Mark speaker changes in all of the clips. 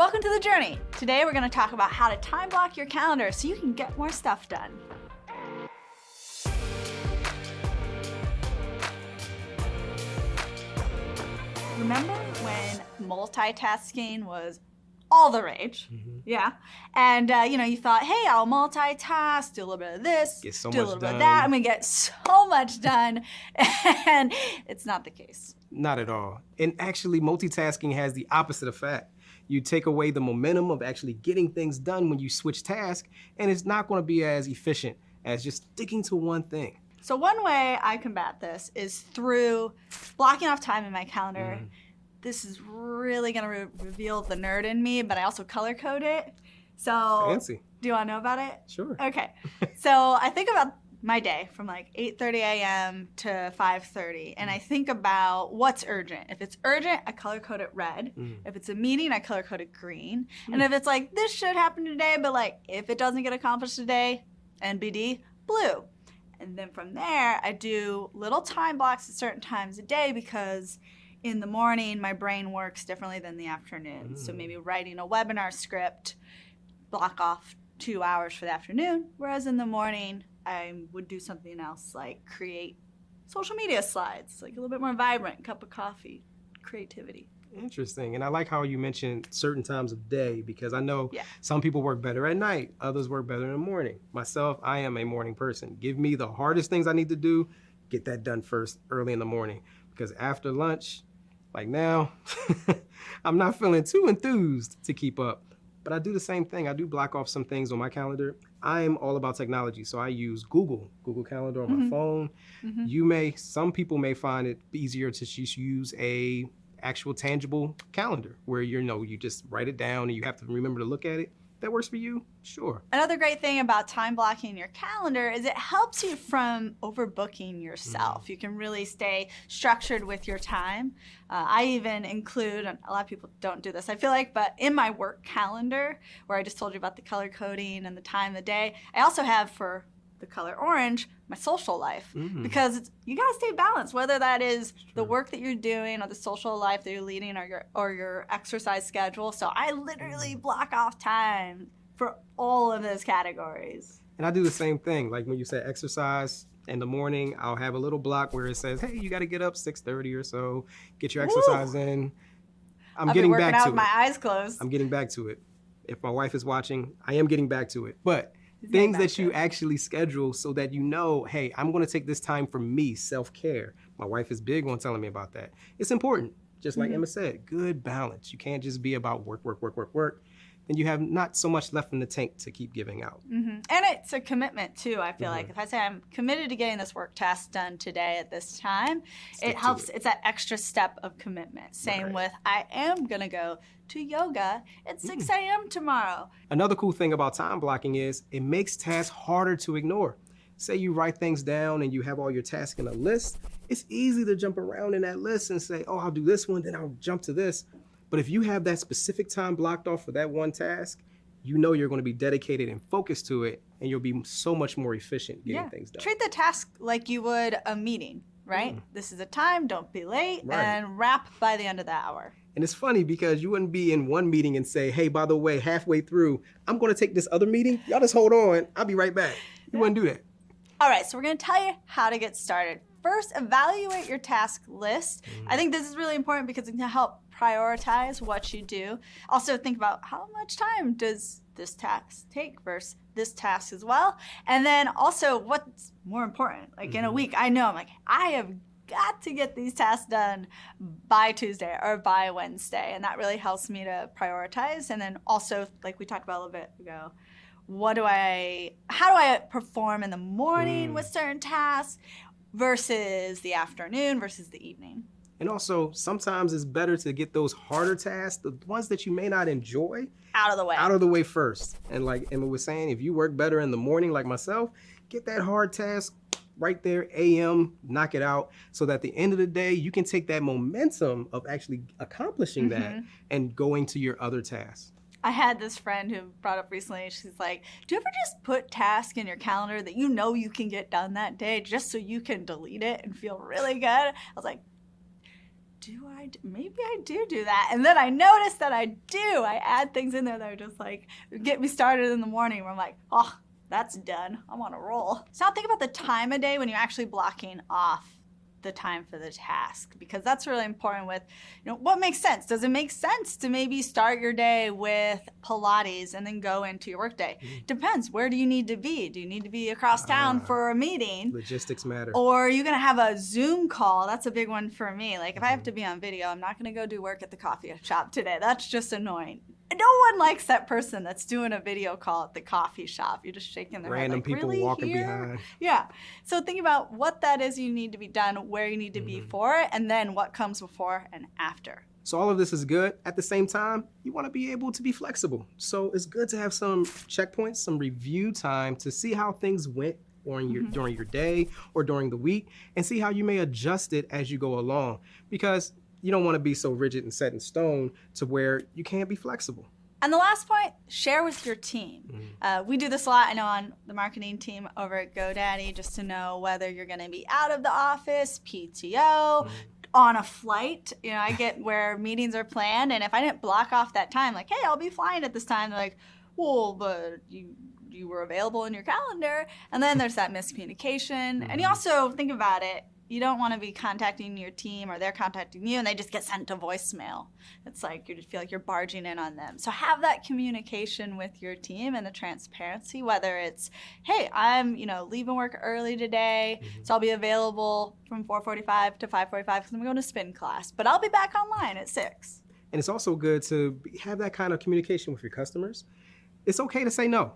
Speaker 1: Welcome to the journey. Today we're going to talk about how to time block your calendar so you can get more stuff done. Remember when multitasking was all the rage?
Speaker 2: Mm-hmm.
Speaker 1: Yeah. And, uh, you know, you thought, hey, I'll multitask, do a little bit of this,
Speaker 2: Get so
Speaker 1: do a little bit of that. I'm going to get so much done. and it's not the case.
Speaker 2: Not at all. And actually, multitasking has the opposite effect. You take away the momentum of actually getting things done when you switch tasks, and it's not going to be as efficient as just sticking to one thing.
Speaker 1: So one way I combat this is through blocking off time in my calendar.
Speaker 2: Mm-hmm.
Speaker 1: This is really gonna re- reveal the nerd in me, but I also color code it. So
Speaker 2: Fancy.
Speaker 1: do you wanna know about it?
Speaker 2: Sure.
Speaker 1: Okay. so I think about my day from like 8:30 a.m. to 5:30, and I think about what's urgent. If it's urgent, I color code it red.
Speaker 2: Mm.
Speaker 1: If it's a meeting, I color code it green. And if it's like this should happen today, but like if it doesn't get accomplished today, NBD blue. And then from there, I do little time blocks at certain times a day because in the morning, my brain works differently than the afternoon. So
Speaker 2: Mm.
Speaker 1: maybe writing a webinar script, block off two hours for the afternoon, whereas in the morning, I would do something else like create social media slides, like a little bit more vibrant, cup of coffee, creativity.
Speaker 2: Interesting. And I like how you mentioned certain times of day because I know
Speaker 1: Yeah.
Speaker 2: some people work better at night, others work better in the morning. Myself, I am a morning person. Give me the hardest things I need to do, get that done first early in the morning. Because after lunch, like now, I'm not feeling too enthused to keep up. But I do the same thing. I do block off some things on my calendar. I'm all about technology, so I use Google, Google Calendar on my
Speaker 1: Mhm.
Speaker 2: phone.
Speaker 1: Mhm.
Speaker 2: You may, some people may find it easier to just use a actual tangible calendar where you know you just write it down and you have to remember to look at it. That works for you? Sure.
Speaker 1: Another great thing about time blocking your calendar is it helps you from overbooking yourself. You can really stay structured with your time. Uh, I even include, and a lot of people don't do this, I feel like, but in my work calendar, where I just told you about the color coding and the time of the day, I also have for the color orange my social life
Speaker 2: Mm.
Speaker 1: because it's, you got to stay balanced whether that is the work that you're doing or the social life that you're leading or your or your exercise schedule so i literally
Speaker 2: Mm.
Speaker 1: block off time for all of those categories
Speaker 2: And I do the same thing. Like when you say exercise in the morning, I'll have a little block where it says, "Hey, you got to get up 6:30 or so, get your exercise in." I'm
Speaker 1: I'll
Speaker 2: getting back
Speaker 1: out
Speaker 2: to
Speaker 1: with
Speaker 2: it.
Speaker 1: my eyes closed
Speaker 2: I'm getting back to it. If my wife is watching, I am getting back to it. But things that you actually schedule so that you know, hey, I'm going to take this time for me, self care. My wife is big on telling me about that. It's important. Just like
Speaker 1: Mhm.
Speaker 2: Emma said, good balance. You can't just be about work, work, work, work, work. Then you have not so much left in the tank to keep giving out.
Speaker 1: Mhm. And it's a commitment too. I feel like
Speaker 2: Mhm.
Speaker 1: if I say I'm committed to getting this work task done today at this time,
Speaker 2: Stick
Speaker 1: it helps.
Speaker 2: it.
Speaker 1: It's that extra step of commitment. Same
Speaker 2: Right.
Speaker 1: with I am gonna go to yoga at 6
Speaker 2: Mm.
Speaker 1: a.m. tomorrow.
Speaker 2: Another cool thing about time blocking is it makes tasks harder to ignore. Say you write things down and you have all your tasks in a list, it's easy to jump around in that list and say, oh, I'll do this one, then I'll jump to this. But if you have that specific time blocked off for that one task, you know you're going to be dedicated and focused to it, and you'll be so much more efficient getting things done.
Speaker 1: Treat the task like you would a meeting, right?
Speaker 2: Mm.
Speaker 1: This is a time, don't be late,
Speaker 2: Right.
Speaker 1: and wrap by the end of the hour.
Speaker 2: And it's funny because you wouldn't be in one meeting and say, hey, by the way, halfway through, I'm going to take this other meeting. Y'all just hold on. I'll be right back. You wouldn't do that.
Speaker 1: All right, so we're gonna tell you how to get started. First, evaluate your task list. I think this is really important because it can help prioritize what you do. Also, think about how much time does this task take versus this task as well. And then also, what's more important? Like in a
Speaker 2: Mhm.
Speaker 1: week, I know I'm like, I have got to get these tasks done by Tuesday or by Wednesday. And that really helps me to prioritize. And then also, like we talked about a little bit ago, what do I, how do I perform in the morning
Speaker 2: Mm.
Speaker 1: with certain tasks versus the afternoon versus the evening?
Speaker 2: And also, sometimes it's better to get those harder tasks, the ones that you may not enjoy,
Speaker 1: Out of the way.
Speaker 2: out of the way first. And like Emma was saying, if you work better in the morning, like myself, get that hard task right there, AM, knock it out, so that at the end of the day, you can take that momentum of actually accomplishing that
Speaker 1: Mhm.
Speaker 2: and going to your other tasks.
Speaker 1: I had this friend who brought up recently, she's like, Do you ever just put tasks in your calendar that you know you can get done that day just so you can delete it and feel really good? I was like, do I? Do? Maybe I do do that. And then I notice that I do. I add things in there that are just like get me started in the morning where I'm like, oh, that's done. I'm on a roll. So now think about the time of day when you're actually blocking off the time for the task because that's really important with you know what makes sense? Does it make sense to maybe start your day with pilates and then go into your workday? Mm. depends. Where do you need to be? Do you need to be across town uh, for a meeting?
Speaker 2: Logistics matter.
Speaker 1: Or are you going to have a zoom call? That's a big one for me. Like if mm-hmm. i have mm-hmm. to be on video i'm not going to go do work at the coffee shop today. That's just annoying no one likes that person that's doing a video call at the coffee shop. You're just shaking their
Speaker 2: Random
Speaker 1: head.
Speaker 2: Random
Speaker 1: like,
Speaker 2: people
Speaker 1: really
Speaker 2: walking
Speaker 1: here?
Speaker 2: behind.
Speaker 1: Yeah. So think about what that is you need to be done, where you need to mm-hmm. be for it, and then what comes before and after.
Speaker 2: So all of this is good. At the same time, you want to be able to be flexible. So it's good to have some checkpoints, some review time to see how things went during your mm-hmm. during your day or during the week and see how you may adjust it as you go along because you don't want to be so rigid and set in stone to where you can't be flexible.
Speaker 1: And the last point, share with your team. Mm-hmm. Uh, we do this a lot, I know, on the marketing team over at GoDaddy, just to know whether you're going to be out of the office, PTO, mm-hmm. on a flight. You know, I get where meetings are planned, and if I didn't block off that time, like, hey, I'll be flying at this time, they're like, well, but you you were available in your calendar, and then there's that miscommunication. And you mm-hmm. also think about it you don't want to be contacting your team or they're contacting you and they just get sent to voicemail. It's like you just feel like you're barging in on them. So have that communication with your team and the transparency, whether it's, hey, I'm, you know, leaving work early today, mm-hmm. so I'll be available from 4:45 to 5:45 because I'm going to spin class, but I'll be back online at six.
Speaker 2: And it's also good to have that kind of communication with your customers. It's okay to say no.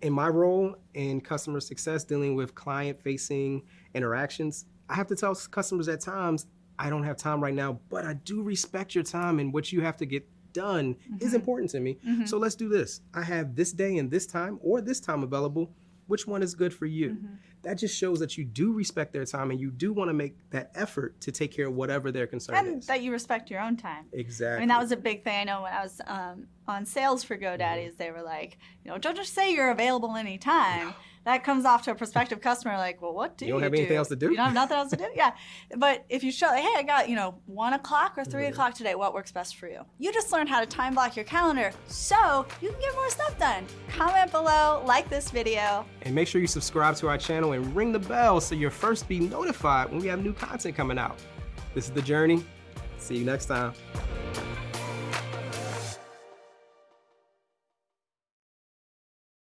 Speaker 2: In my role in customer success, dealing with client facing interactions, I have to tell customers at times, I don't have time right now, but I do respect your time and what you have to get done mm-hmm. is important to me. Mm-hmm. So let's do this. I have this day and this time or this time available. Which one is good for you? Mm-hmm. That just shows that you do respect their time and you do want to make that effort to take care of whatever their concern
Speaker 1: and
Speaker 2: is.
Speaker 1: that you respect your own time.
Speaker 2: Exactly. I
Speaker 1: mean, that was a big thing. I know when I was um, on sales for GoDaddies, mm-hmm. they were like, you know, don't just say you're available anytime. No that comes off to a prospective customer like, well, what do
Speaker 2: you, don't
Speaker 1: you
Speaker 2: have anything else to do?
Speaker 1: You don't have nothing else to do? Yeah. But if you show, like, hey, I got, you know, one o'clock or 3 mm-hmm. o'clock today, what works best for you? You just learned how to time block your calendar so you can get more stuff done. Comment below, like this video.
Speaker 2: And make sure you subscribe to our channel and ring the bell so you're first be notified when we have new content coming out. This is The Journey. See you next time.